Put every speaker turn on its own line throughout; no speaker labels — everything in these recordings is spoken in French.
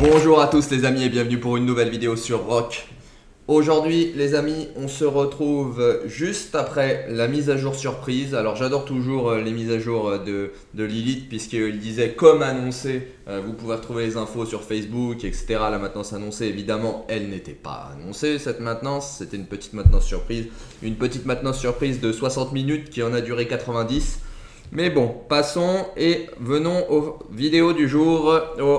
Bonjour à tous les amis et bienvenue pour une nouvelle vidéo sur Rock. Aujourd'hui les amis, on se retrouve juste après la mise à jour surprise. Alors j'adore toujours euh, les mises à jour euh, de, de Lilith puisqu'il disait comme annoncé, euh, vous pouvez retrouver les infos sur Facebook, etc. La maintenance annoncée, évidemment, elle n'était pas annoncée cette maintenance, c'était une petite maintenance surprise. Une petite maintenance surprise de 60 minutes qui en a duré 90. Mais bon, passons et venons aux vidéos du jour,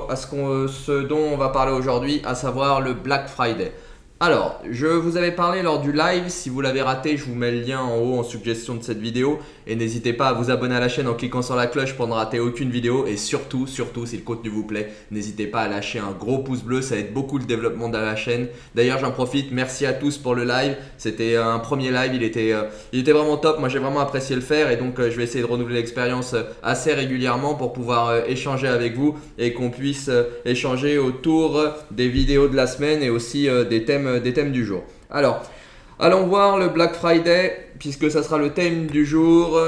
à ce, dont on va parler aujourd'hui, à savoir le Black Friday. Alors, je vous avais parlé lors du live, si vous l'avez raté, je vous mets le lien en haut en suggestion de cette vidéo. Et n'hésitez pas à vous abonner à la chaîne en cliquant sur la cloche pour ne rater aucune vidéo. Et surtout, surtout, si le contenu vous plaît, n'hésitez pas à lâcher un gros pouce bleu, ça aide beaucoup le développement de la chaîne. D'ailleurs, j'en profite, merci à tous pour le live. C'était un premier live, il était, euh, il était vraiment top, moi j'ai vraiment apprécié le faire. Et donc, euh, je vais essayer de renouveler l'expérience euh, assez régulièrement pour pouvoir échanger avec vous et qu'on puisse échanger autour des vidéos de la semaine et aussi des thèmes euh, des thèmes du jour. Alors, allons voir le Black Friday, puisque ça sera le thème du jour.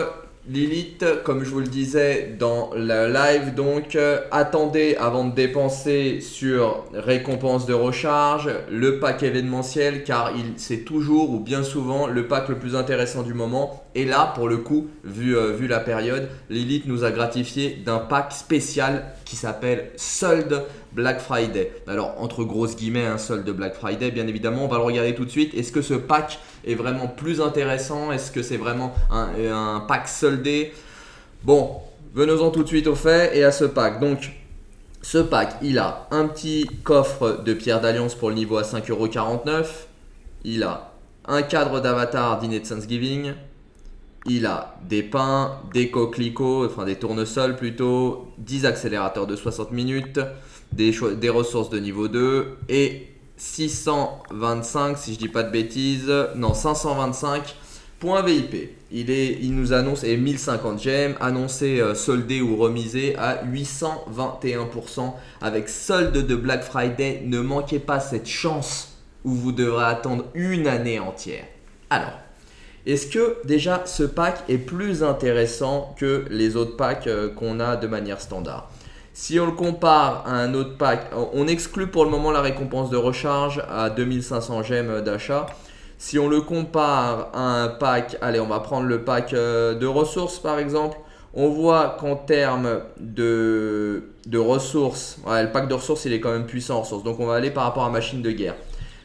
Lilith, comme je vous le disais dans le live, donc euh, attendez avant de dépenser sur récompense de recharge, le pack événementiel, car c'est toujours ou bien souvent le pack le plus intéressant du moment. Et là, pour le coup, vu, euh, vu la période, Lilith nous a gratifié d'un pack spécial qui s'appelle Solde Black Friday. Alors, entre grosses guillemets, un solde Black Friday, bien évidemment, on va le regarder tout de suite. Est-ce que ce pack est vraiment plus intéressant? Est-ce que c'est vraiment un, pack soldé? Bon, venons-en tout de suite au fait et à ce pack. Donc, ce pack, il a un petit coffre de pierre d'alliance pour le niveau à 5,49€. Il a un cadre d'avatar dîner de Thanksgiving. Il a des pains, des coquelicots, enfin des tournesols plutôt, 10 accélérateurs de 60 minutes, des, ressources de niveau 2 et 625, si je dis pas de bêtises, non 525 points VIP. Il, est, il nous annonce, et 1050 gemmes, annoncé euh, soldé ou remisé à 821% avec solde de Black Friday. Ne manquez pas cette chance où vous devrez attendre une année entière. Alors, est-ce que déjà ce pack est plus intéressant que les autres packs euh, qu'on a de manière standard? Si on le compare à un autre pack, on exclut pour le moment la récompense de recharge à 2500 gemmes d'achat. Si on le compare à un pack, allez on va prendre le pack euh, de ressources par exemple, on voit qu'en termes de, ressources, le pack de ressources il est quand même puissant en ressources, donc on va aller par rapport à machine de guerre.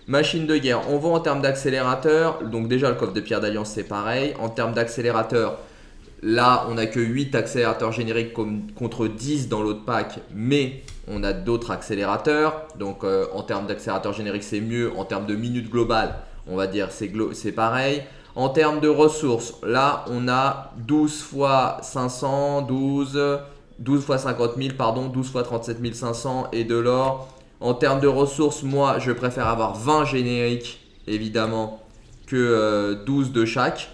Machine de guerre, on voit en termes d'accélérateur, donc déjà le coffre de pierre d'alliance c'est pareil. En termes d'accélérateur, là on n'a que 8 accélérateurs génériques contre 10 dans l'autre pack, mais on a d'autres accélérateurs. Donc euh, en termes d'accélérateur générique c'est mieux, en termes de minutes globales, on va dire c'est pareil. En termes de ressources, là on a 12 fois 500, 12, 12 fois 50 000, pardon, 12 fois 37 500 et de l'or. En termes de ressources, moi, je préfère avoir 20 génériques, évidemment, que 12 euh, de chaque.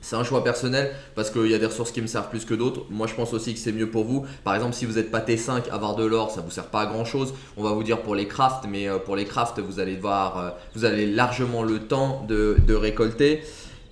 C'est un choix personnel parce qu'il y a des ressources qui me servent plus que d'autres. Moi, je pense aussi que c'est mieux pour vous. Par exemple, si vous n'êtes pas T5, avoir de l'or, ça vous sert pas à grand chose. On va vous dire pour les crafts, mais euh, pour les crafts, vous allez voir, euh, vous avez largement le temps de, de récolter.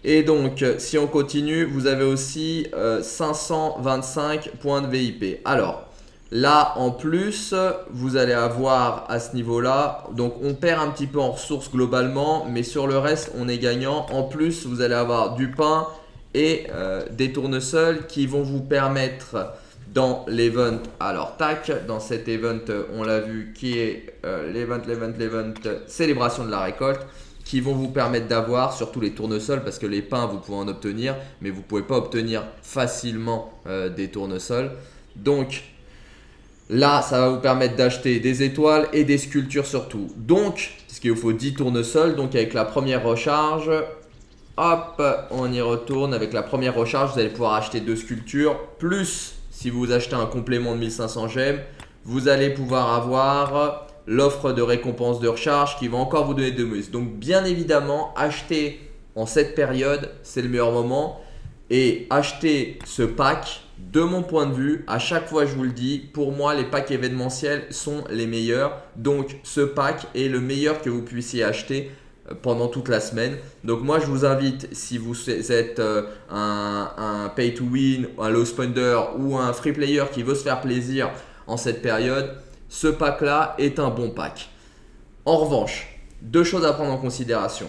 Et donc, si on continue, vous avez aussi 525 points de VIP. Alors, Là, en plus, vous allez avoir à ce niveau-là, donc on perd un petit peu en ressources globalement, mais sur le reste, on est gagnant. En plus, vous allez avoir du pain et euh, des tournesols qui vont vous permettre dans l'event, alors tac, dans cet event, on l'a vu, qui est euh, l'event, l'event, l'event, célébration de la récolte, qui vont vous permettre d'avoir surtout les tournesols, parce que les pains, vous pouvez en obtenir, mais vous ne pouvez pas obtenir facilement euh, des tournesols. Donc, Là, ça va vous permettre d'acheter des étoiles et des sculptures surtout. Donc, ce qu'il vous faut 10 tournesols. Donc, avec la première recharge, hop, on y retourne. Avec la première recharge, vous allez pouvoir acheter deux sculptures. Plus, si vous achetez un complément de 1500 gemmes, vous allez pouvoir avoir l'offre de récompense de recharge qui va encore vous donner deux mus. Donc, bien évidemment, acheter en cette période, c'est le meilleur moment. Et acheter ce pack, de mon point de vue, à chaque fois je vous le dis, pour moi les packs événementiels sont les meilleurs. Donc ce pack est le meilleur que vous puissiez acheter pendant toute la semaine. Donc moi je vous invite, si vous êtes euh, un, pay to win, un low spender ou un free player qui veut se faire plaisir en cette période, ce pack-là est un bon pack. En revanche, deux choses à prendre en considération.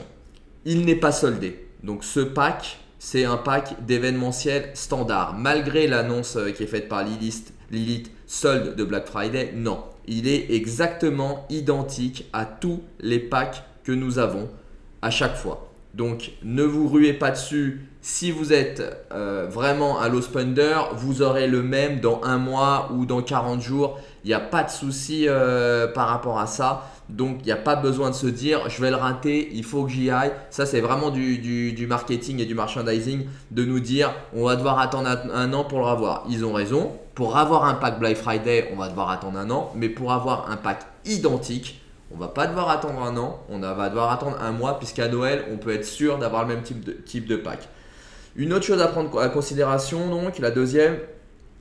Il n'est pas soldé. Donc ce pack, c'est un pack d'événementiel standard. Malgré l'annonce euh, qui est faite par Lilith, Lilith de Black Friday, non. Il est exactement identique à tous les packs nous avons à chaque fois. Donc ne vous ruez pas dessus. Si vous êtes euh, vraiment un low spender, vous aurez le même dans un mois ou dans 40 jours. Il n'y a pas de souci euh, par rapport à ça. Donc il n'y a pas besoin de se dire je vais le rater, il faut que j'y aille. Ça c'est vraiment du, marketing et du merchandising de nous dire on va devoir attendre un, an pour le revoir. Ils ont raison. Pour avoir un pack Black Friday, on va devoir attendre un an. Mais pour avoir un pack identique, on va pas devoir attendre un an, on va devoir attendre un mois puisqu'à Noël, on peut être sûr d'avoir le même type de, type pack. Une autre chose à prendre en considération, donc, la deuxième,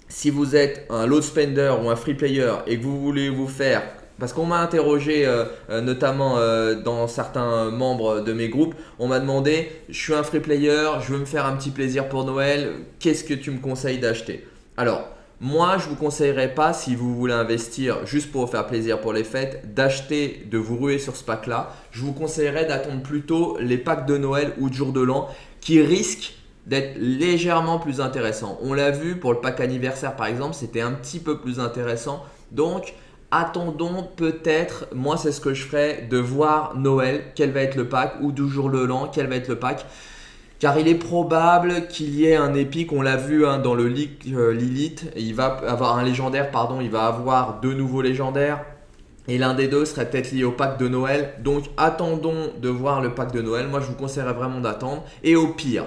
si vous êtes un load spender ou un free player et que vous voulez vous faire parce qu'on m'a interrogé euh, euh, notamment euh, dans certains membres de mes groupes, on m'a demandé, je suis un free player, je veux me faire un petit plaisir pour Noël, qu'est-ce que tu me conseilles d'acheter? Alors, moi, je ne vous conseillerais pas, si vous voulez investir juste pour vous faire plaisir pour les fêtes, d'acheter, de vous ruer sur ce pack-là. Je vous conseillerais d'attendre plutôt les packs de Noël ou de jour de l'an qui risquent d'être légèrement plus intéressants. On l'a vu pour le pack anniversaire par exemple, c'était un petit peu plus intéressant. Donc, attendons peut-être, moi c'est ce que je ferais, de voir Noël, quel va être le pack, ou du jour de l'an, quel va être le pack. Car il est probable qu'il y ait un épique, on l'a vu hein, dans le leak euh, Lilith, il va avoir un légendaire, pardon, il va avoir deux nouveaux légendaires. Et l'un des deux serait peut-être lié au pack de Noël. Donc attendons de voir le pack de Noël. Moi je vous conseillerais vraiment d'attendre. Et au pire,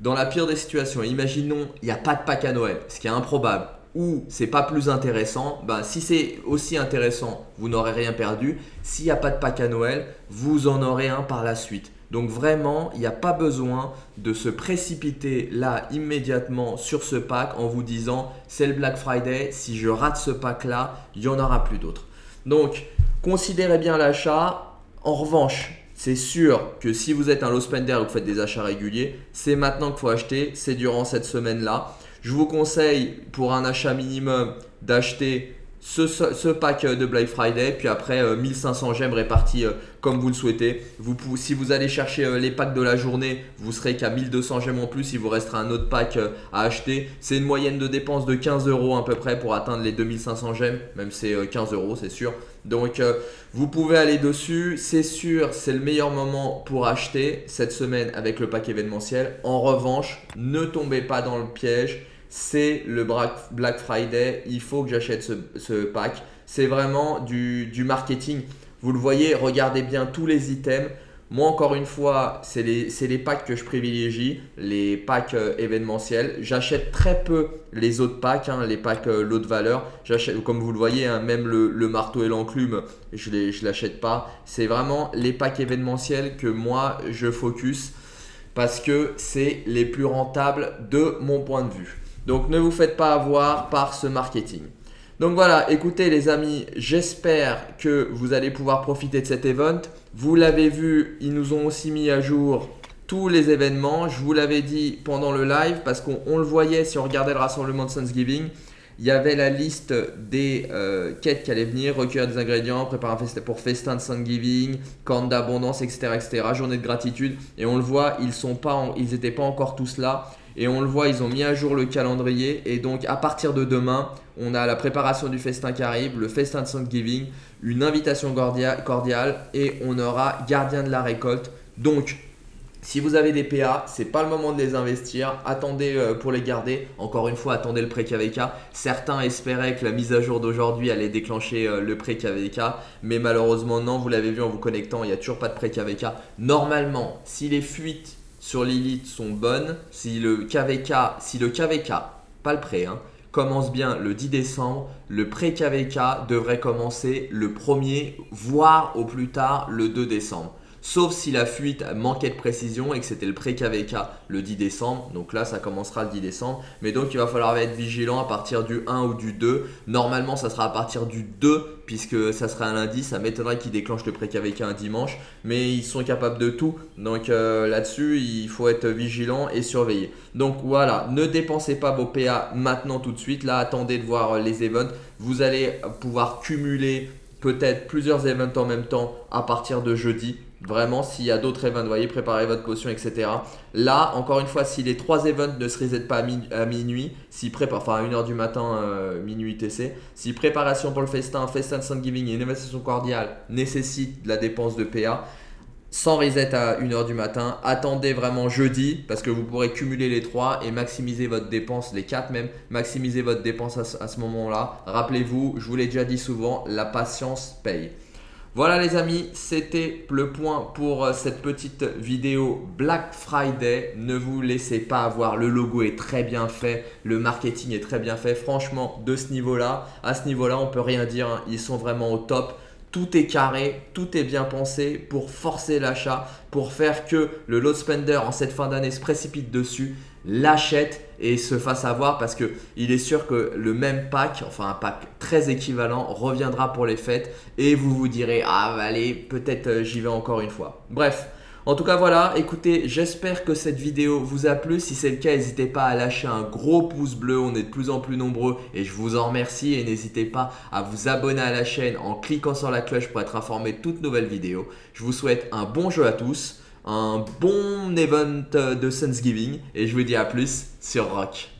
dans la pire des situations, imaginons il n'y a pas de pack à Noël, ce qui est improbable, ou c'est pas plus intéressant, ben, si c'est aussi intéressant, vous n'aurez rien perdu. S'il n'y a pas de pack à Noël, vous en aurez un par la suite. Donc vraiment, il n'y a pas besoin de se précipiter là immédiatement sur ce pack en vous disant c'est le Black Friday, si je rate ce pack là, il n'y en aura plus d'autres. Donc considérez bien l'achat. En revanche, c'est sûr que si vous êtes un low spender et que vous faites des achats réguliers, c'est maintenant qu'il faut acheter, c'est durant cette semaine-là. Je vous conseille pour un achat minimum d'acheter ce, pack de Black Friday, puis après 1500 euh, gemmes répartis euh, comme vous le souhaitez. Si vous allez chercher euh, les packs de la journée, vous serez qu'à 1200 gemmes en plus, il vous restera un autre pack à acheter. C'est une moyenne de dépenses de 15 euros à peu près pour atteindre les 2500 gemmes, même c'est 15 euros, c'est sûr. Donc vous pouvez aller dessus, c'est sûr, c'est le meilleur moment pour acheter cette semaine avec le pack événementiel. En revanche, ne tombez pas dans le piège c'est le Black Friday, il faut que j'achète ce, pack. C'est vraiment du, marketing. Vous le voyez, regardez bien tous les items. Moi, encore une fois, c'est les, packs que je privilégie, les packs euh, événementiels. J'achète très peu les autres packs, hein, les packs euh, lot de valeur. Comme vous le voyez, hein, même le, marteau et l'enclume, je ne l'achète pas. C'est vraiment les packs événementiels que moi, je focus parce que c'est les plus rentables de mon point de vue. Donc ne vous faites pas avoir par ce marketing. Donc voilà, écoutez les amis, j'espère que vous allez pouvoir profiter de cet event. Vous l'avez vu, ils nous ont aussi mis à jour tous les événements. Je vous l'avais dit pendant le live parce qu'on le voyait si on regardait le rassemblement de Thanksgiving. Il y avait la liste des euh, quêtes qui allaient venir, recueillir des ingrédients, préparer un festin pour festin de Thanksgiving, corne d'abondance, etc., etc., journée de gratitude. Et on le voit, ils n'étaient pas, pas encore tous là. Et on le voit, ils ont mis à jour le calendrier. Et donc, à partir de demain, on a la préparation du festin qui arrive, le festin de Thanksgiving, une invitation cordiale et on aura gardien de la récolte. Donc, si vous avez des PA, c'est pas le moment de les investir. Attendez euh, pour les garder. Encore une fois, attendez le pré KVK. Certains espéraient que la mise à jour d'aujourd'hui allait déclencher euh, le pré KVK, mais malheureusement non. Vous l'avez vu en vous connectant, il n'y a toujours pas de pré KVK. Normalement, si les fuites sur Lilith sont bonnes, si le KVK, si le KVK, pas le prêt, hein, commence bien le 10 décembre, le pré-KVK devrait commencer le 1er, voire au plus tard le 2 décembre. Sauf si la fuite manquait de précision et que c'était le pré-KVK le 10 décembre. Donc là, ça commencera le 10 décembre. Mais donc, il va falloir être vigilant à partir du 1 ou du 2. Normalement, ça sera à partir du 2 puisque ça sera un lundi. Ça m'étonnerait qu'ils déclenchent le pré-KVK un dimanche. Mais ils sont capables de tout. Donc euh, là-dessus, il faut être vigilant et surveiller. Donc voilà, ne dépensez pas vos PA maintenant tout de suite. Là, attendez de voir les events. Vous allez pouvoir cumuler peut-être plusieurs events en même temps à partir de jeudi. Vraiment, s'il y a d'autres events, voyez, préparez votre potion, etc. Là, encore une fois, si les trois events ne se reset pas à, minuit, si enfin à 1h du matin, euh, minuit TC, si préparation pour le festin, festin de Thanksgiving et innovation cordiale nécessite de la dépense de PA, sans reset à 1h du matin. Attendez vraiment jeudi parce que vous pourrez cumuler les 3 et maximiser votre dépense, les 4 même, maximiser votre dépense à ce, moment-là. Rappelez-vous, je vous l'ai déjà dit souvent, la patience paye. Voilà les amis, c'était le point pour euh, cette petite vidéo Black Friday. Ne vous laissez pas avoir, le logo est très bien fait, le marketing est très bien fait. Franchement, de ce niveau-là, à ce niveau-là, on peut rien dire, hein. ils sont vraiment au top tout est carré, tout est bien pensé pour forcer l'achat, pour faire que le load spender en cette fin d'année se précipite dessus, l'achète et se fasse avoir parce qu'il est sûr que le même pack, enfin un pack très équivalent, reviendra pour les fêtes et vous vous direz « Ah allez, peut-être euh, j'y vais encore une fois ». Bref, en tout cas voilà, écoutez, j'espère que cette vidéo vous a plu. Si c'est le cas, n'hésitez pas à lâcher un gros pouce bleu, on est de plus en plus nombreux et je vous en remercie. Et n'hésitez pas à vous abonner à la chaîne en cliquant sur la cloche pour être informé de toutes nouvelles vidéos. Je vous souhaite un bon jeu à tous, un bon event de Thanksgiving et je vous dis à plus sur Rock.